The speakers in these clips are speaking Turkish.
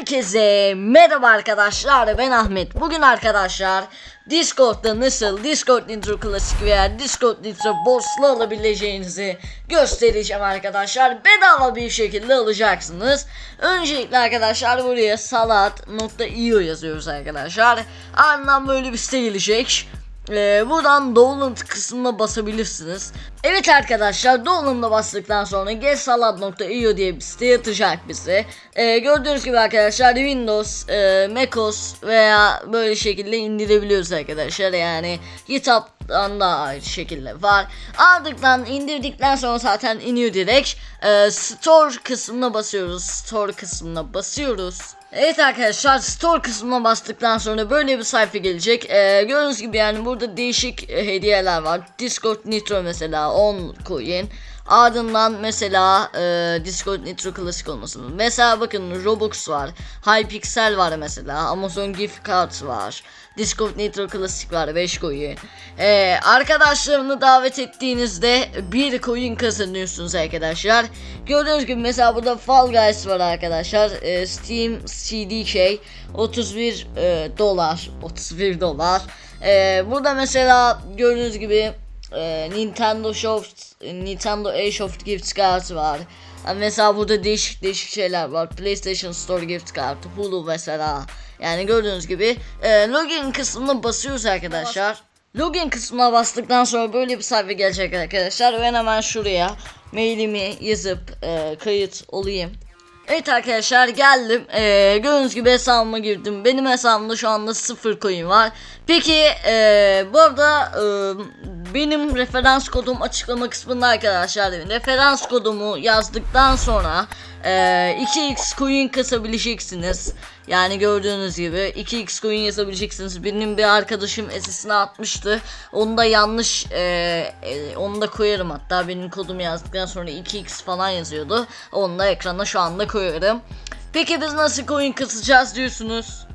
Herkese merhaba arkadaşlar ben Ahmet. Bugün arkadaşlar Discord'da nasıl Discord Nitro Klasik veya Discord Nitro Boss'la alabileceğinizi göstereceğim arkadaşlar. Bedava bir şekilde alacaksınız. Öncelikle arkadaşlar buraya salat.io yazıyoruz arkadaşlar. Ardından böyle bir site gelecek. Ee, buradan download kısmına basabilirsiniz. Evet arkadaşlar download'a bastıktan sonra getsalad.io diye bir site atacak bize. Ee, gördüğünüz gibi arkadaşlar Windows, e, MacOS veya böyle şekilde indirebiliyoruz arkadaşlar. Yani GitHub'dan da aynı şekilde var. Ardından indirdikten sonra zaten iniyor direkt. Ee, store kısmına basıyoruz. Store kısmına basıyoruz. Evet arkadaşlar store kısmına bastıktan sonra böyle bir sayfa gelecek. Ee, gördüğünüz gibi yani burada değişik e, hediyeler var. Discord Nitro mesela 10 coin. Ardından mesela e, Discord Nitro klasik olması. Mesela bakın Robux var. Hypixel var mesela. Amazon Gift Cards var. Discord Nitro klasik var 5 coin. Ee, arkadaşlarını davet ettiğinizde bir coin kazanıyorsunuz arkadaşlar. Gördüğünüz gibi mesela burada Fall Guys var arkadaşlar. Ee, Steam CDK 31 e, dolar. 31 dolar. Ee, burada mesela gördüğünüz gibi e, Nintendo Soft Nintendo Asoft gift card var. Yani mesela burada değişik değişik şeyler var. PlayStation Store gift card, Hulu mesela. Yani gördüğünüz gibi e, login kısmına basıyoruz arkadaşlar. Login kısmına bastıktan sonra böyle bir sayfa gelecek arkadaşlar. Ben hemen şuraya mailimi yazıp e, kayıt olayım. Evet arkadaşlar geldim. Ee, gördüğünüz gibi hesabıma girdim. Benim hesabımda şu anda sıfır coin var. Peki ee, bu arada e, benim referans kodum açıklama kısmında arkadaşlar. Referans kodumu yazdıktan sonra e, 2x coin kasabileceksiniz. Yani gördüğünüz gibi 2x coin yazabileceksiniz. Benim bir arkadaşım SS'ine atmıştı. Onu da yanlış e, e, onu da koyarım hatta benim kodumu yazdıktan sonra 2x falan yazıyordu. Onu da ekrana şu anda koyarım. Peki biz nasıl coin kasacağız diyorsunuz?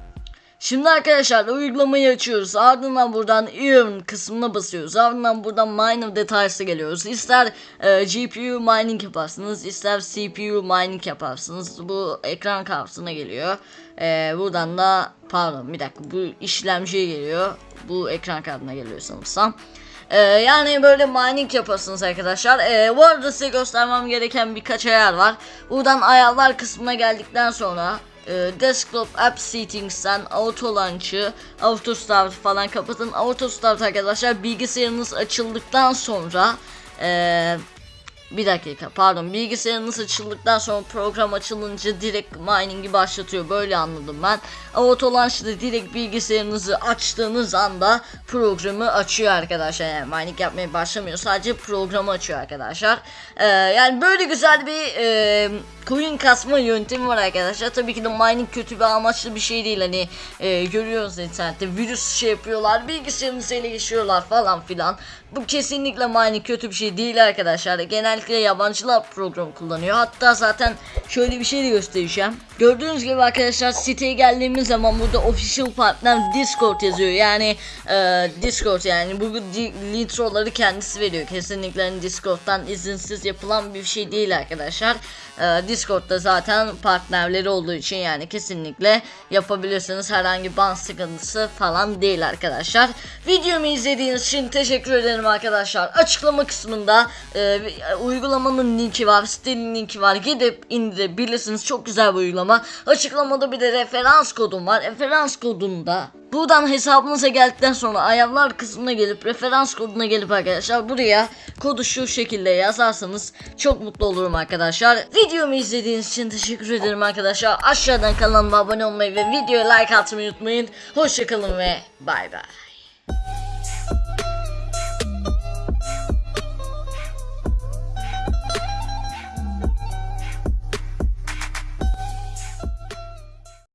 Şimdi arkadaşlar uygulamayı açıyoruz. Ardından buradan earn kısmına basıyoruz. Ardından buradan miner details'a geliyoruz. İster e, GPU mining yaparsınız, ister CPU mining yaparsınız. Bu ekran kartına geliyor. E, buradan da pardon bir dakika bu işlemciye geliyor. Bu ekran kartına geliyor sanırsam. Ee, yani böyle mining yaparsınız arkadaşlar. Ee, bu arada size göstermem gereken birkaç ayar var. Buradan ayarlar kısmına geldikten sonra e, desktop app settings'ten auto launch'ı, auto start falan kapatın. Auto start arkadaşlar bilgisayarınız açıldıktan sonra e, bir dakika pardon bilgisayarınız açıldıktan sonra program açılınca direkt mining'i başlatıyor böyle anladım ben. Auto launch'da direkt bilgisayarınızı açtığınız anda programı açıyor arkadaşlar yani mining yapmaya başlamıyor sadece programı açıyor arkadaşlar. Ee, yani böyle güzel bir e, coin kasma yöntemi var arkadaşlar. Tabii ki de mining kötü bir amaçlı bir şey değil. Hani e, görüyoruz internette virüs şey yapıyorlar, bilgisayarınızı ele geçiriyorlar falan filan. Bu kesinlikle mining kötü bir şey değil arkadaşlar. Genellikle yabancılar program kullanıyor. Hatta zaten şöyle bir şey de göstereceğim. Gördüğünüz gibi arkadaşlar siteye geldiğimiz zaman burada official partner Discord yazıyor. Yani e, Discord yani bu litroları kendisi veriyor. Kesinlikle hani Discord'dan izinsiz yapılan bir şey değil arkadaşlar. E, Discord'da zaten partnerleri olduğu için yani kesinlikle yapabilirsiniz. Herhangi ban sıkıntısı falan değil arkadaşlar. Videomu izlediğiniz için teşekkür ederim arkadaşlar. Açıklama kısmında e, uygulamanın linki var, sitenin linki var. Gidip indirebilirsiniz. Çok güzel bir uygulama. Açıklamada bir de referans kodum var. Referans kodunda Buradan hesabınıza geldikten sonra ayarlar kısmına gelip referans koduna gelip arkadaşlar buraya kodu şu şekilde yazarsanız çok mutlu olurum arkadaşlar. Videomu izlediğiniz için teşekkür ederim arkadaşlar. Aşağıdan kanalıma abone olmayı ve videoya like atmayı unutmayın. Hoşçakalın ve bay bay.